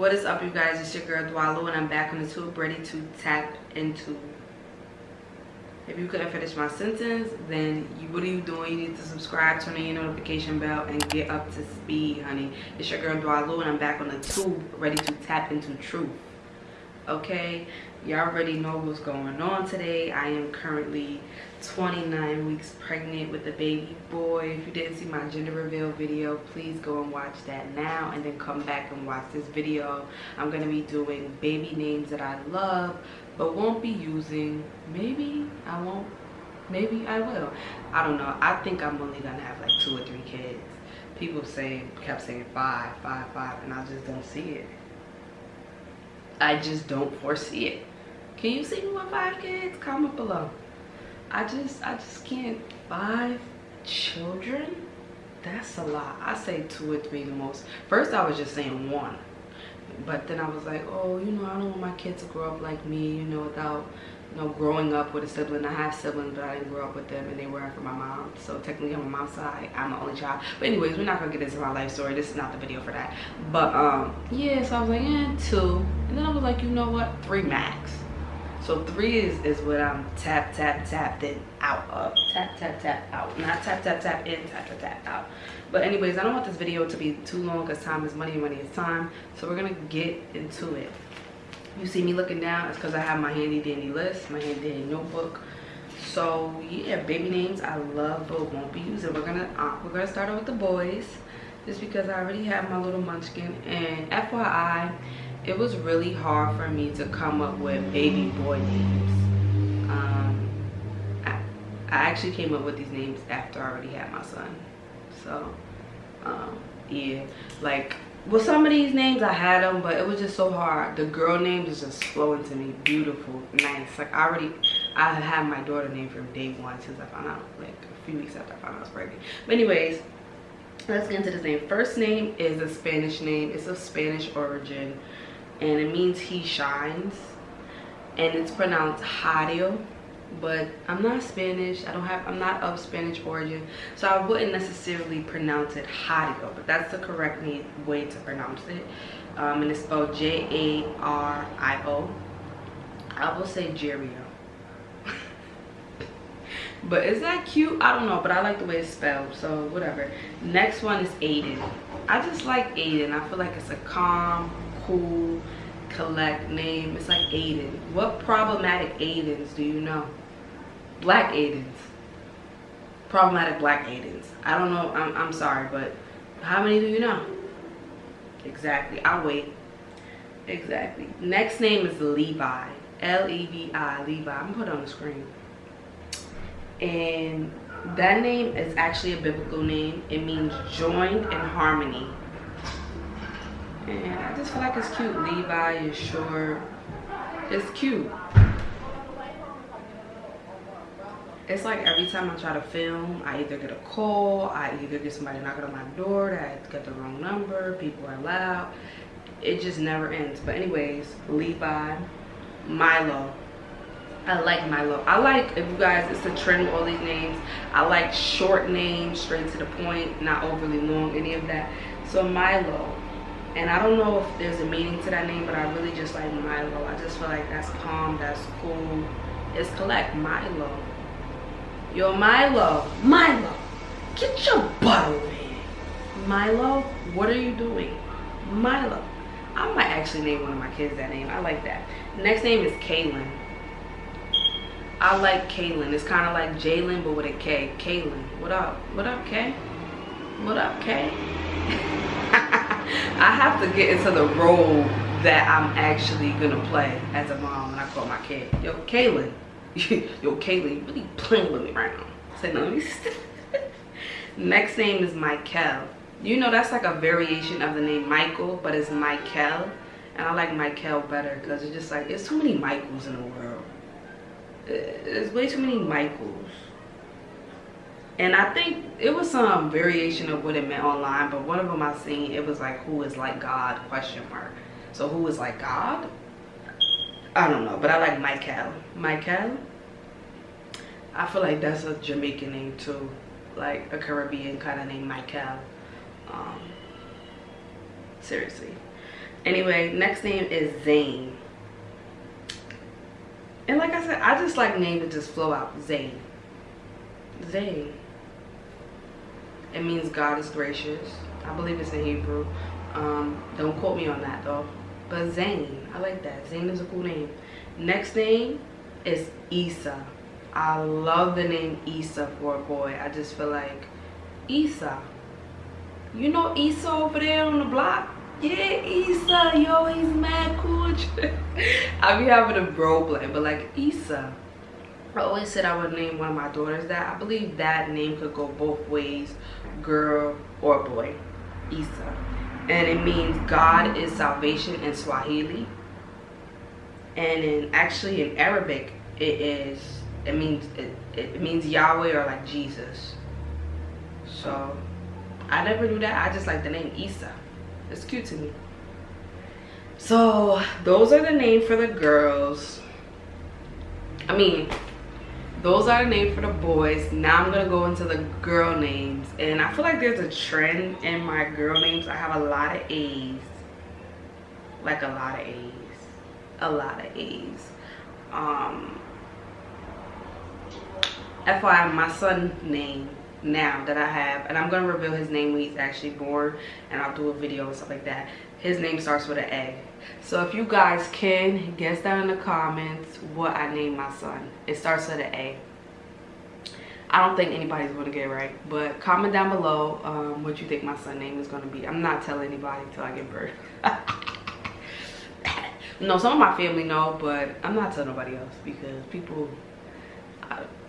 What is up, you guys? It's your girl Dwalu, and I'm back on the tube, ready to tap into. If you couldn't finish my sentence, then you, what are you doing? You need to subscribe, turn on your notification bell, and get up to speed, honey. It's your girl Dwalu, and I'm back on the tube, ready to tap into truth. Okay, y'all already know what's going on today. I am currently 29 weeks pregnant with a baby boy. If you didn't see my gender reveal video, please go and watch that now and then come back and watch this video. I'm going to be doing baby names that I love but won't be using. Maybe I won't. Maybe I will. I don't know. I think I'm only to have like two or three kids. People saying, kept saying five, five, five, and I just don't see it. I just don't foresee it. Can you see me with five kids? Comment below. I just I just can't five children that's a lot I say two or three the most first I was just saying one but then I was like oh you know I don't want my kids to grow up like me you know without you know growing up with a sibling I have siblings but I didn't grow up with them and they were from my mom so technically on my mom's side I'm the only child but anyways we're not gonna get into my life story this is not the video for that but um yeah so I was like yeah two and then I was like you know what three max so three is, is what I'm tap, tap, tap, then out of. Tap, tap, tap, out. Not tap, tap, tap, in, tap, tap, tap, out. But anyways, I don't want this video to be too long because time is money, money is time. So we're to get into it. You see me looking down, it's because I have my handy dandy list, my handy dandy notebook. So yeah, baby names I love but won't be using. We're gonna uh, we're gonna start with the boys, just because I already have my little munchkin. And FYI, it was really hard for me to come up with baby boy names. Um, I, I actually came up with these names after I already had my son. So, um, yeah, like, with some of these names I had them, but it was just so hard. The girl names is just flowing to me, beautiful, nice. Like, I already, I had my daughter name from day one since I found out, like, a few weeks after I found out I was pregnant. But anyways, let's get into this name. First name is a Spanish name. It's of Spanish origin and it means he shines and it's pronounced Jario but I'm not Spanish. I don't have I'm not of Spanish origin. So I wouldn't necessarily pronounce it Jario but that's the correct way to pronounce it. Um, and it's spelled J-A-R-I-O I will say Jerio but is that cute? I don't know but I like the way it's spelled so whatever. Next one is Aiden. I just like Aiden. I feel like it's a calm cool collect name. It's like aiden. What problematic aidens do you know black aidens. Problematic black aidens. I don't know I'm, I'm sorry but how many do you know? Exactly i'll wait. Exactly. Next name is levi l-e-v-i levi i'm gonna put it on the screen. And that name is actually a biblical name. It means joined in harmony. And I just feel like it's cute. Levi is short. It's cute. It's like every time I try to film, I either get a call, I either get somebody knocking on my door that I got the wrong number, people are loud. It just never ends. But anyways, Levi, Milo. I like Milo. I like, if you guys, it's a trend with all these names. I like short names, straight to the point, not overly long, any of that. So Milo, and I don't know if there's a meaning to that name, but I really just like Milo. I just feel like that's calm, that's cool. It's collect, Milo. Yo, Milo, Milo, get your butt over here. Milo, what are you doing? Milo. I might actually name one of my kids that name. I like that. Next name is Kaylin. I like Kaylin. It's kind of like Jalen, but with a K. Kaylin. What up? What up, K? What up, K? I have to get into the role that I'm actually gonna play as a mom when I call my kid. Yo, Kaylin. Yo, Kaylee, really playing with me right now. Say no, Next name is Michael. You know that's like a variation of the name Michael, but it's Michael. And I like Michael better because it's just like, there's too many Michaels in the world. There's way too many Michaels and I think it was some variation of what it meant online but one of them I seen it was like who is like God question mark so who is like God I don't know but I like Michael Michael I feel like that's a Jamaican name too like a Caribbean kind of name Michael um, seriously Anyway, next name is Zane. And like I said, I just like name that just flow out. Zane. Zane. It means God is gracious. I believe it's in Hebrew. Um, don't quote me on that though. But Zane, I like that. Zane is a cool name. Next name is Issa. I love the name Issa for a boy. I just feel like Issa. You know Issa over there on the block? Yeah, Issa, yo, he's mad cool. I be having a bro play, but like Issa. I always said I would name one of my daughters that. I believe that name could go both ways, girl or boy. Issa. And it means God is salvation in Swahili. And in actually in Arabic, it is it means it, it means Yahweh or like Jesus. So I never knew that. I just like the name Isa. It's cute to me. So those are the name for the girls. I mean, those are the names for the boys. Now I'm gonna go into the girl names. And I feel like there's a trend in my girl names. I have a lot of A's. Like a lot of A's. A lot of A's. Um FYI, my son name now that I have, and I'm gonna reveal his name when he's actually born, and I'll do a video and stuff like that. His name starts with an A. So if you guys can guess down in the comments what I named my son. It starts with an A. I don't think anybody's gonna get it right, but comment down below um, what you think my son name is gonna be. I'm not telling anybody until I give birth. no, some of my family know, but I'm not telling nobody else because people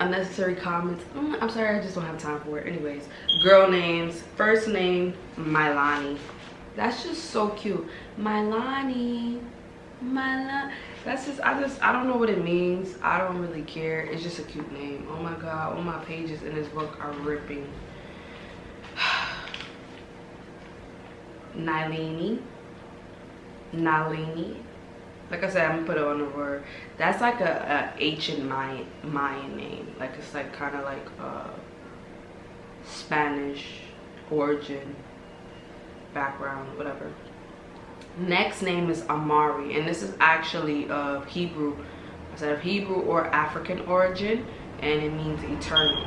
unnecessary comments mm, i'm sorry i just don't have time for it anyways girl names first name Mylani that's just so cute. Mylani Mylani that's just i just i don't know what it means. I don't really care. It's just a cute name. Oh my god all my pages in this book are ripping. Nilini Nalini. Like I said, I'm gonna put it on the word. That's like a, a ancient Mayan, Mayan name. Like it's like kind of like a Spanish origin, background, whatever. Next name is Amari, and this is actually of Hebrew. I said of Hebrew or African origin, and it means eternal.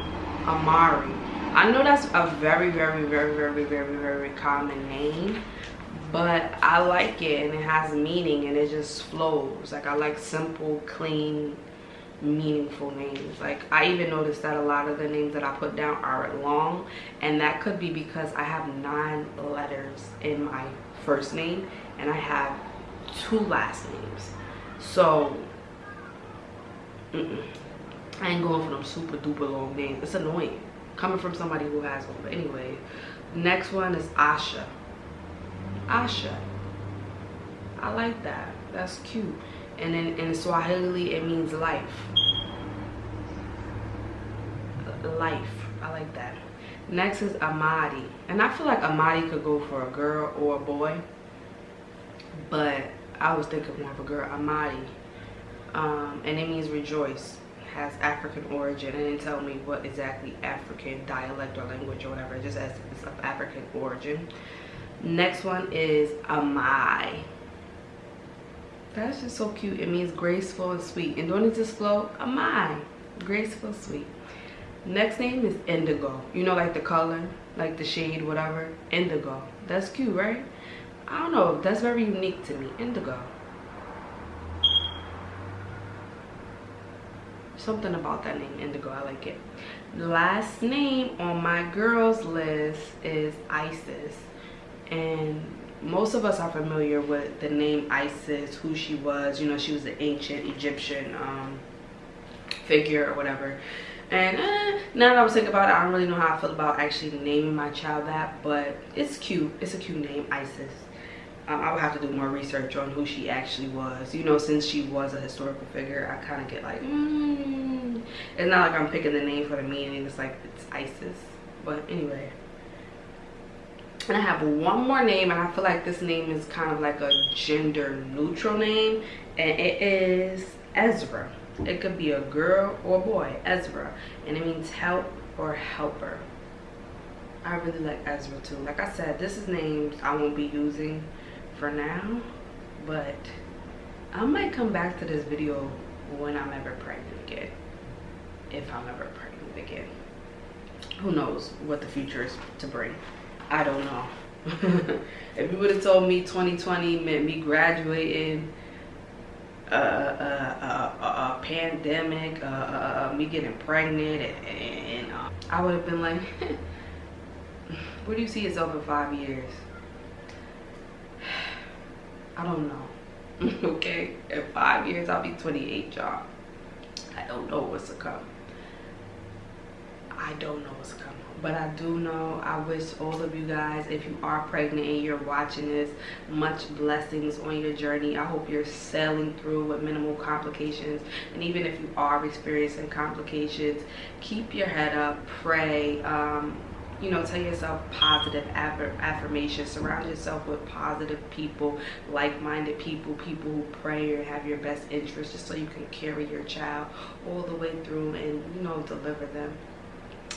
Amari. I know that's a very, very, very, very, very, very common name but I like it and it has meaning and it just flows. Like I like simple, clean, meaningful names. Like I even noticed that a lot of the names that I put down are long and that could be because I have nine letters in my first name and I have two last names. So, mm -mm. I ain't going for them super duper long names. It's annoying coming from somebody who has one. But anyway, next one is Asha. Asha. I like that. That's cute. And then in Swahili, it means life. Life. I like that. Next is Amadi. And I feel like Amadi could go for a girl or a boy. But I was thinking more of a girl. Amadi. Um, and it means rejoice. Has African origin. And didn't tell me what exactly African dialect or language or whatever. It just as it's of African origin. Next one is Amai. That's just so cute. It means graceful and sweet. And don't it just flow? Amai. Graceful, sweet. Next name is Indigo. You know, like the color, like the shade, whatever. Indigo. That's cute, right? I don't know. That's very unique to me. Indigo. Something about that name, Indigo. I like it. Last name on my girls list is Isis and most of us are familiar with the name Isis, who she was. You know, she was an ancient Egyptian um, figure or whatever. And eh, now that I was thinking about it, I don't really know how I feel about actually naming my child that, but it's cute. It's a cute name, Isis. Um, I would have to do more research on who she actually was. You know, since she was a historical figure, I kind of get like, mm. it's not like I'm picking the name for the meaning. It's like, it's Isis. But anyway and I have one more name and I feel like this name is kind of like a gender neutral name and it is Ezra. It could be a girl or a boy, Ezra, and it means help or helper. I really like Ezra too. Like I said, this is names I won't be using for now but i might come back to this video when i'm ever pregnant again if i'm ever pregnant again who knows what the future is to bring i don't know if you would have told me 2020 meant me graduating a, a, a, a pandemic, uh, uh, uh, me getting pregnant, and, and uh, I would have been like, where do you see yourself in five years? I don't know. okay, in five years I'll be 28, y'all. I don't know what's to come. I don't know what's coming but I do know I wish all of you guys if you are pregnant and you're watching this much blessings on your journey. I hope you're sailing through with minimal complications. And even if you are experiencing complications keep your head up pray um, you know tell yourself positive affirmations surround yourself with positive people like-minded people people who pray or have your best interest just so you can carry your child all the way through and you know deliver them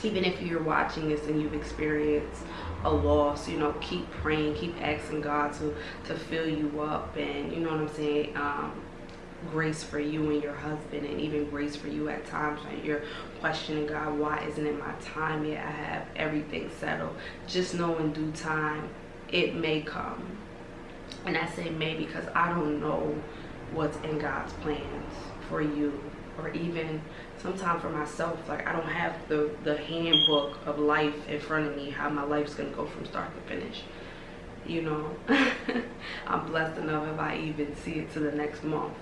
even if you're watching this and you've experienced a loss you know keep praying keep asking god to to fill you up and you know what i'm saying um, grace for you and your husband and even grace for you at times when you're questioning god why isn't it my time yet? I have everything settled. Just know in due time it may come. And i say may because i don't know what's in god's plans for you or even sometimes for myself like i don't have the the handbook of life in front of me how my life's gonna go from start to finish. You know? I'm blessed enough if i even see it to the next month.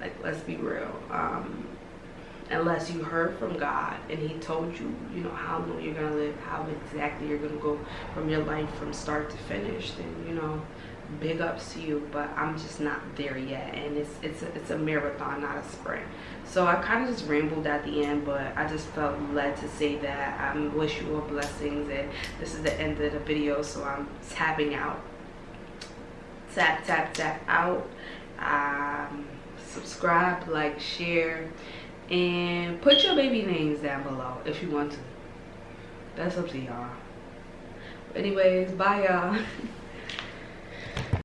Like let's be real. Um unless you heard from god and he told you you know how long you're gonna live how exactly you're gonna go from your life from start to finish then you know big ups to you but i'm just not there yet. And it's it's a, it's a marathon not a sprint. So i kind of just rambled at the end but i just felt led to say that i wish you all blessings and this is the end of the video so i'm tapping out. Tap tap tap out. Um, subscribe like share and put your baby names down below if you want to. That's up to y'all. Anyways bye y'all